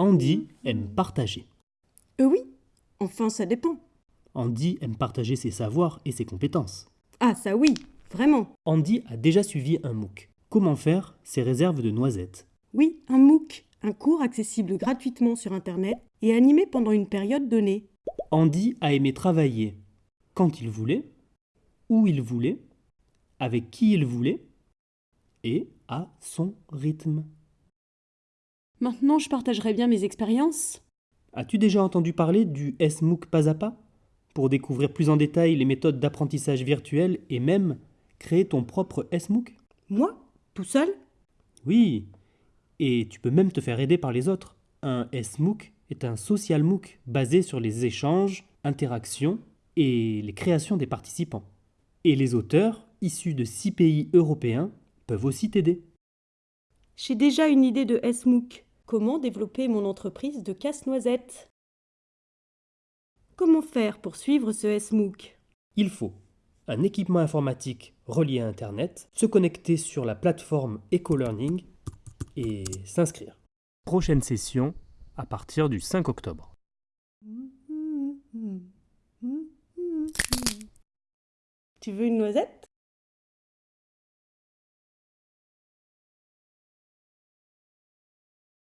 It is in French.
Andy aime partager. Euh oui, enfin ça dépend. Andy aime partager ses savoirs et ses compétences. Ah ça oui, vraiment. Andy a déjà suivi un MOOC. Comment faire ses réserves de noisettes? Oui, un MOOC, un cours accessible gratuitement sur Internet et animé pendant une période donnée. Andy a aimé travailler quand il voulait, où il voulait, avec qui il voulait et à son rythme. Maintenant, je partagerai bien mes expériences. As-tu déjà entendu parler du SMOOC pas à pas Pour découvrir plus en détail les méthodes d'apprentissage virtuel et même créer ton propre SMOOC Moi? Tout seul? Oui, et tu peux même te faire aider par les autres. Un SMOOC est un social MOOC basé sur les échanges, interactions et les créations des participants. Et les auteurs, issus de six pays européens, peuvent aussi t'aider. J'ai déjà une idée de SMOOC. Comment développer mon entreprise de casse-noisette. Comment faire pour suivre ce SMOOC Il faut un équipement informatique relié à Internet, se connecter sur la plateforme EcoLearning et s'inscrire. Prochaine session à partir du 5 octobre. Tu veux une noisette?